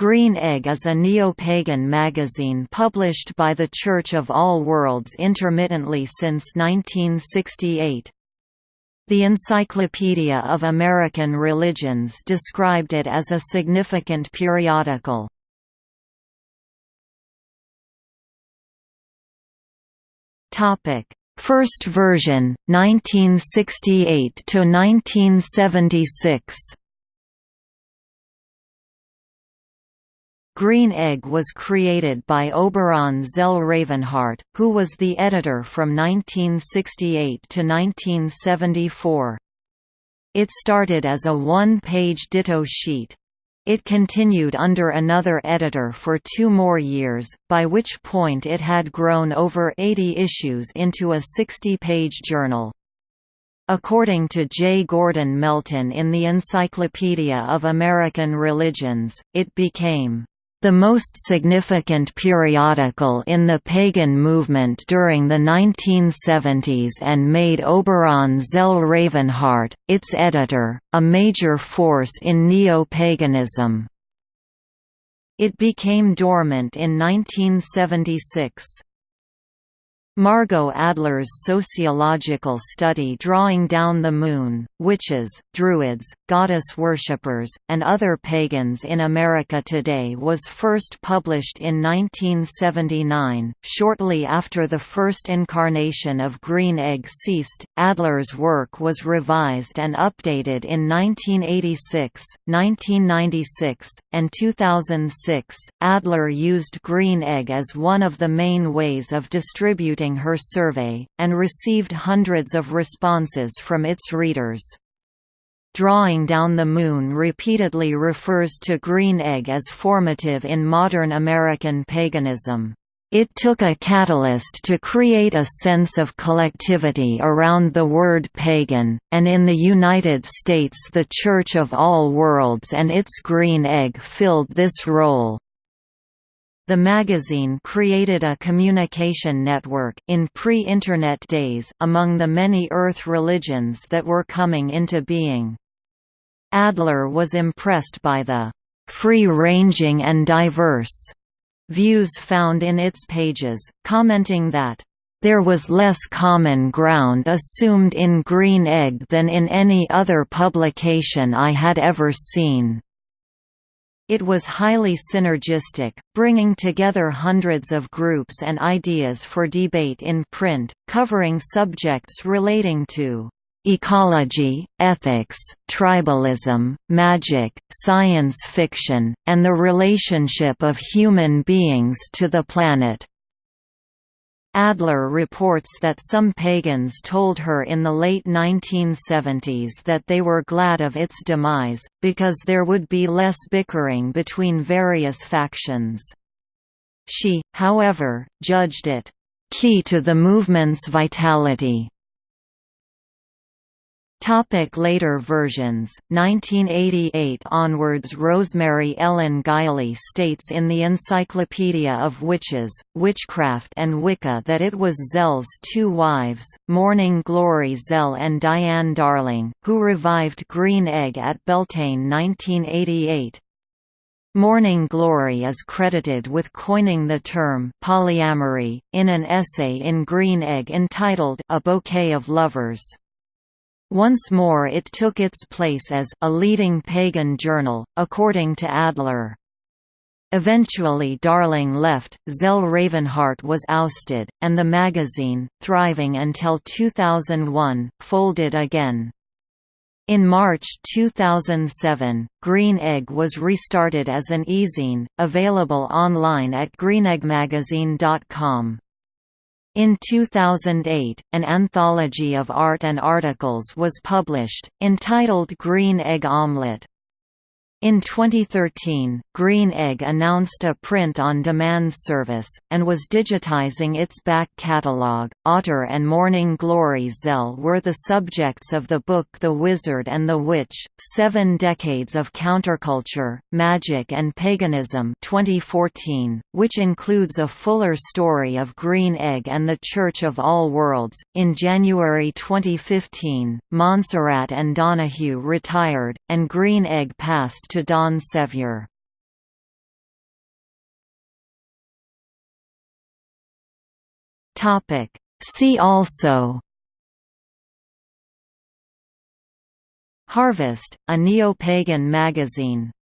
Green Egg is a neo-pagan magazine published by the Church of All Worlds intermittently since 1968. The Encyclopedia of American Religions described it as a significant periodical. First version, 1968 Green Egg was created by Oberon Zell Ravenheart, who was the editor from 1968 to 1974. It started as a one-page ditto sheet. It continued under another editor for two more years, by which point it had grown over 80 issues into a 60-page journal. According to J. Gordon Melton in the Encyclopedia of American Religions, it became the most significant periodical in the pagan movement during the 1970s and made Oberon Zell Ravenheart, its editor, a major force in neo-paganism. It became dormant in 1976. Margot Adler's sociological study Drawing Down the Moon, Witches, Druids, Goddess Worshippers, and Other Pagans in America Today was first published in 1979. Shortly after the first incarnation of Green Egg ceased, Adler's work was revised and updated in 1986, 1996, and 2006. Adler used Green Egg as one of the main ways of distributing her survey, and received hundreds of responses from its readers. Drawing Down the Moon repeatedly refers to Green Egg as formative in modern American paganism. It took a catalyst to create a sense of collectivity around the word pagan, and in the United States the Church of All Worlds and its Green Egg filled this role. The magazine created a communication network in pre-Internet days among the many Earth religions that were coming into being. Adler was impressed by the free-ranging and diverse views found in its pages, commenting that there was less common ground assumed in Green Egg than in any other publication I had ever seen. It was highly synergistic, bringing together hundreds of groups and ideas for debate in print, covering subjects relating to ecology, ethics, tribalism, magic, science fiction, and the relationship of human beings to the planet. Adler reports that some pagans told her in the late 1970s that they were glad of its demise, because there would be less bickering between various factions. She, however, judged it, "...key to the movement's vitality." Topic later versions, 1988 onwards Rosemary Ellen Guiley states in the Encyclopedia of Witches, Witchcraft and Wicca that it was Zell's two wives, Morning Glory Zell and Diane Darling, who revived Green Egg at Beltane 1988. Morning Glory is credited with coining the term polyamory, in an essay in Green Egg entitled A Bouquet of Lovers. Once more it took its place as a leading pagan journal, according to Adler. Eventually Darling left, Zell Ravenheart was ousted, and the magazine, thriving until 2001, folded again. In March 2007, Green Egg was restarted as an e-zine, available online at greeneggmagazine.com. In 2008, an anthology of art and articles was published, entitled Green Egg Omelette. In 2013, Green Egg announced a print-on-demand service, and was digitizing its back catalog. Otter and Morning Glory Zell were the subjects of the book The Wizard and the Witch: Seven Decades of Counterculture, Magic and Paganism, 2014, which includes a fuller story of Green Egg and the Church of All Worlds. In January 2015, Montserrat and Donahue retired, and Green Egg passed to Don Sevier. See also. Harvest, a neo-pagan magazine.